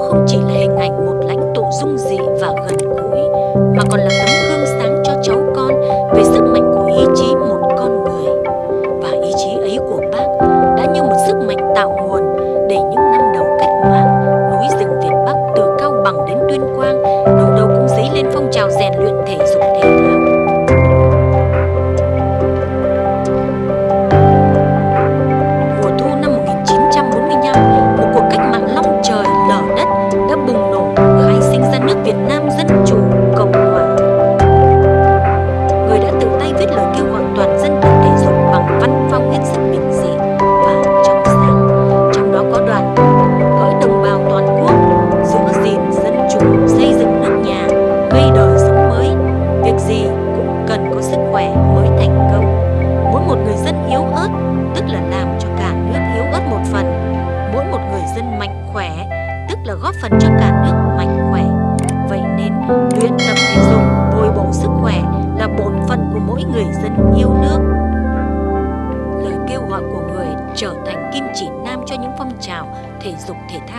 không chỉ là hình ảnh một lãnh tụ dung dị và gần gũi, mà còn là tự tay viết lời kêu gọi toàn dân tập thể dục bằng văn phong hết sức bình dị và trong sáng. Trong đó có đoạn gói đồng bào toàn quốc giữ gìn dân chủ, xây dựng nước nhà, gây đời sống mới. Việc gì cũng cần có sức khỏe mới thành công. Mỗi một người dân yếu ớt, tức là làm cho cả nước yếu ớt một phần. Mỗi một người dân mạnh khỏe, tức là góp phần cho cả nước mạnh khỏe. Vậy nên, luyện tập người dân yêu nước. Lời kêu gọi của người trở thành kim chỉ nam cho những phong trào thể dục thể thao